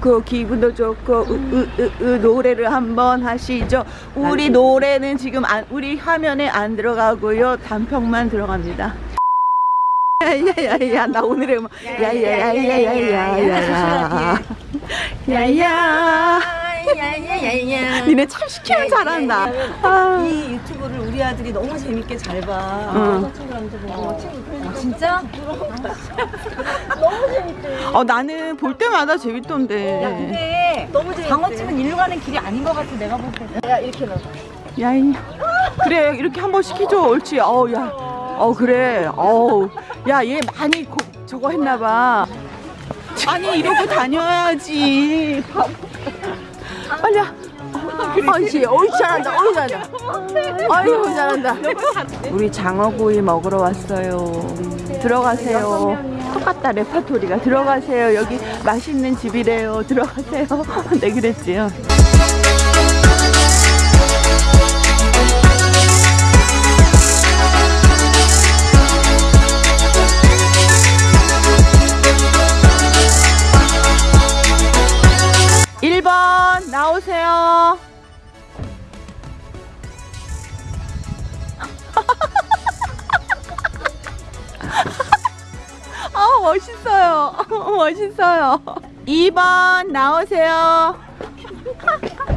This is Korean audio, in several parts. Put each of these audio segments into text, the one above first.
그 기분도 좋고 으, 으, 으, 으, 노래를 한번 하시죠. 우리 노래는 지금 안, 우리 화면에 안 들어가고요. 단평만 들어갑니다. 야야야야 나 오늘의 야야야야야야야 야 야 야야야야. 니네 참 시키면 잘한다 아, 이 유튜브를 우리 아들이 너무 재밌게 잘 봐. 응. 친구랑도 보고. 아, 진짜? 어 나는 볼 때마다 재밌던데 근데 너무 재밌대. 방어집은 일로 가는 길이 아닌 것 같아 내가 볼 때. 야 이렇게 넣어. 야이 그래 이렇게 한번 시키죠 옳지 어우 야 어 그래 어우 야얘 많이 고, 저거 했나봐 아니 이러고 다녀야지. 빨리 와. 어이씨. 어이 잘한다. 어이 잘한다. 아유 잘한다. 우리 장어구이 먹으러 왔어요. 들어가세요. 똑같다 레파토리가. 들어가세요. 여기 맛있는 집이래요. 들어가세요. 네 그랬지요 나오세요. 아 멋있어요. 멋있어요. 2번 나오세요.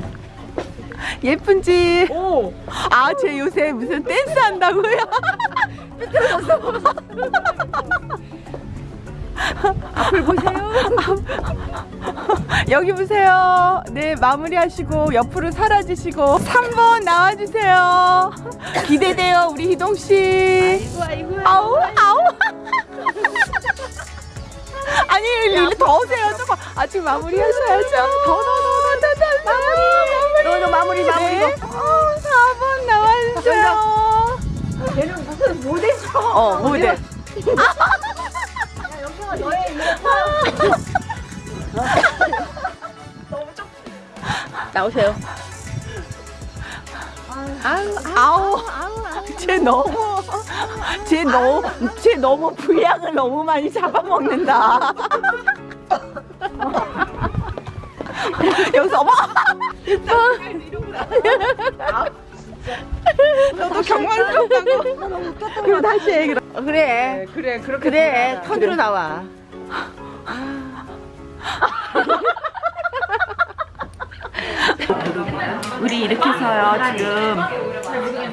예쁜지. 오. 아, 쟤 요새 무슨 댄스 한다고요? 앞을 보세요. 여기 보세요. 네, 마무리하시고 옆으로 사라지시고 3번 나와주세요. 기대돼요, 우리 희동 씨. 아이고 아이고. 아우, 아우. 아니, 일로 더 오세요. 조금. 아, 지금 마무리 하셔야죠. 더, 더, 더, 더, 더, 더, 마무리. 너, 너 마무리, 마무리, 네. 어, 4번 나와주세요. 얘는 무슨 모델죠? 어, 모델. 나오세요. 아우, 쟤 너무, 쟤 너무, 쟤 너무 분량을 너무 많이 잡아먹는다. 여기서 어머, 너도 경망스럽다고. 그럼 다시 해. 그럼. 그래, 그래 그렇게. 그래, 턴으로 나와. 우리 이렇게 해서요 지금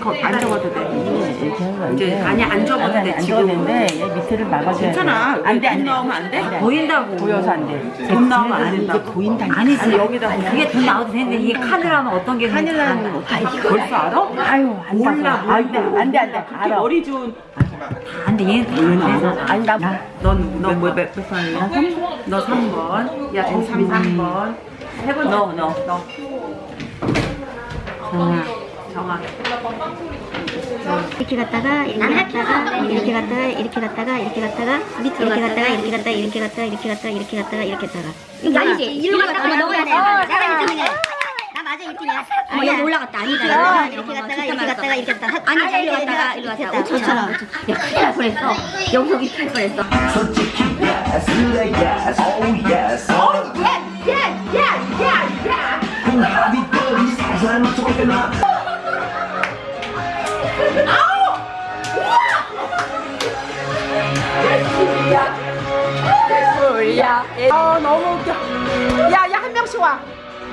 거, 안 적어도 돼. 이제 아니 안 적어도 돼 지금. 되는데 얘 밑에를 막아줘야 괜찮아. 안 돼, 안 돈 돼. 나오면 안 돼? 보인다고. 보여서 안 돼. 돈 나오면 안 된다. 보인다니까. 아니지 여기다 아니, 그게 돈 나와도 되는데 이게 카메라는 어떤 게 어떻게 벌써 알아? 아유, 안 몰라, 돼. 안 돼, 안 돼, 안 돼. 알아. 머리 좋은. 안 돼 얘는 다 안돼 아니, 나, 나 넌너몇 몇 번이야? 너 3번. 야, 동삼이 3번. 해본 너, 너, 너. 정아. 정아. 이렇게 갔다가 이렇게 갔다가 이렇게 갔다가 이렇게 갔다가 이렇게 갔다가 밑으로 이렇게 갔다가 이렇게 갔다가 이렇게 갔다가 이렇게 갔다가 이렇게 갔다가 이렇게 갔다가 이거 아니지 이리로 갔다가 너가 돼 내가 1등이야 나 맞아 1등이야 아 여기 올라갔다 아니다 이렇게 갔다가 이렇게 갔다가 이렇게 갔다가 아니 이리로 갔다가 이리로 갔다가 5천처럼 야 큰일 날 뻔했어 여기서 여기 탈 뻔했어 솔직히 yes, really yes, oh yes. kung habitabilis Saan mo ka na? 야, 어 너무 웃겨. 야, 야 한 명씩 와.